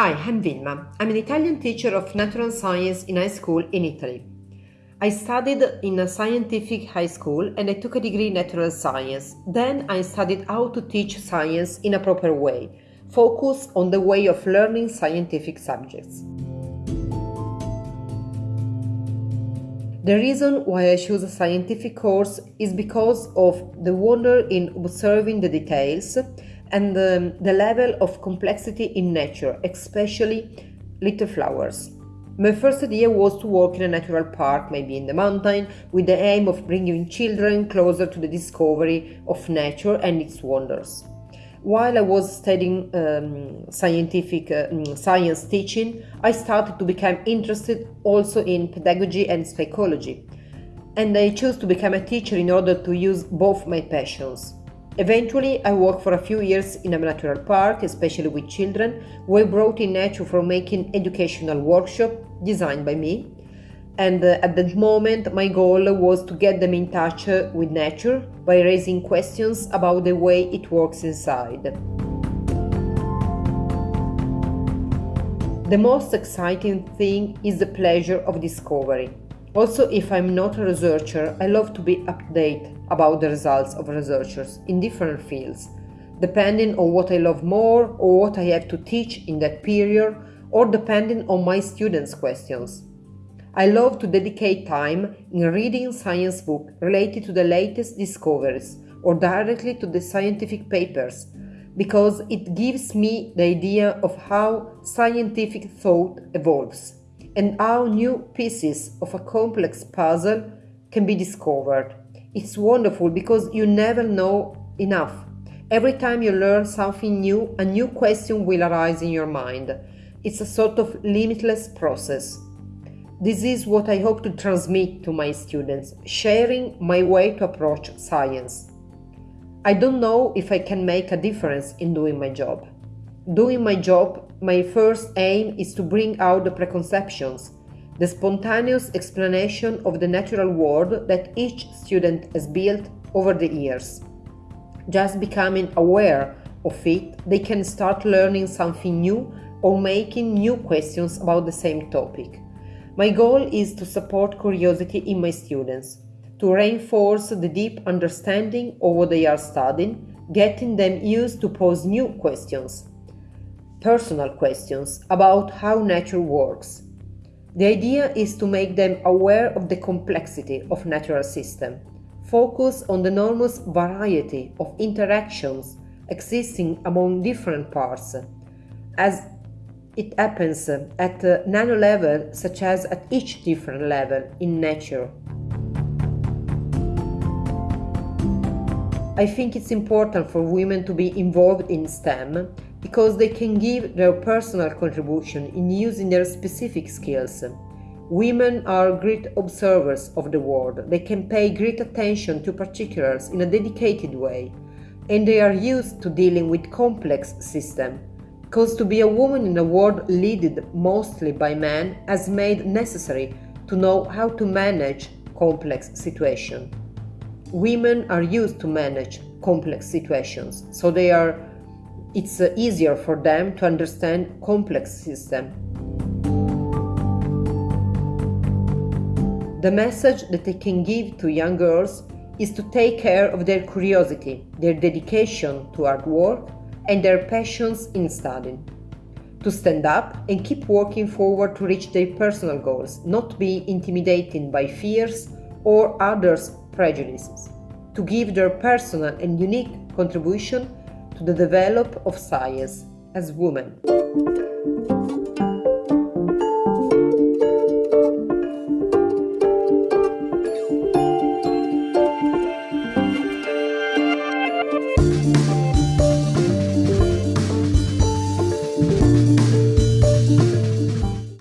Hi, I'm Vilma. I'm an Italian teacher of natural science in high school in Italy. I studied in a scientific high school and I took a degree in natural science. Then I studied how to teach science in a proper way, focus on the way of learning scientific subjects. The reason why I choose a scientific course is because of the wonder in observing the details and the, the level of complexity in nature, especially little flowers. My first idea was to work in a natural park, maybe in the mountain, with the aim of bringing children closer to the discovery of nature and its wonders. While I was studying um, scientific uh, mm, science teaching, I started to become interested also in pedagogy and psychology, and I chose to become a teacher in order to use both my passions. Eventually, I worked for a few years in a natural park, especially with children, who I brought in nature for making educational workshop designed by me. And uh, at that moment, my goal was to get them in touch uh, with nature by raising questions about the way it works inside. The most exciting thing is the pleasure of discovery. Also, if I'm not a researcher, I love to be up to date about the results of researchers in different fields, depending on what I love more or what I have to teach in that period, or depending on my students' questions. I love to dedicate time in reading science books related to the latest discoveries or directly to the scientific papers because it gives me the idea of how scientific thought evolves and how new pieces of a complex puzzle can be discovered. It's wonderful because you never know enough. Every time you learn something new, a new question will arise in your mind. It's a sort of limitless process. This is what I hope to transmit to my students, sharing my way to approach science. I don't know if I can make a difference in doing my job. Doing my job, my first aim is to bring out the preconceptions, the spontaneous explanation of the natural world that each student has built over the years. Just becoming aware of it, they can start learning something new or making new questions about the same topic. My goal is to support curiosity in my students, to reinforce the deep understanding of what they are studying, getting them used to pose new questions personal questions about how nature works. The idea is to make them aware of the complexity of natural system, focus on the enormous variety of interactions existing among different parts, as it happens at nano level such as at each different level in nature. I think it's important for women to be involved in STEM because they can give their personal contribution in using their specific skills. Women are great observers of the world. They can pay great attention to particulars in a dedicated way, and they are used to dealing with complex systems. Because to be a woman in a world led mostly by men has made necessary to know how to manage complex situations. Women are used to manage complex situations, so they are it's uh, easier for them to understand complex system. The message that I can give to young girls is to take care of their curiosity, their dedication to hard work, and their passions in studying. To stand up and keep working forward to reach their personal goals, not be intimidated by fears or others' prejudices. To give their personal and unique contribution the develop of science as women.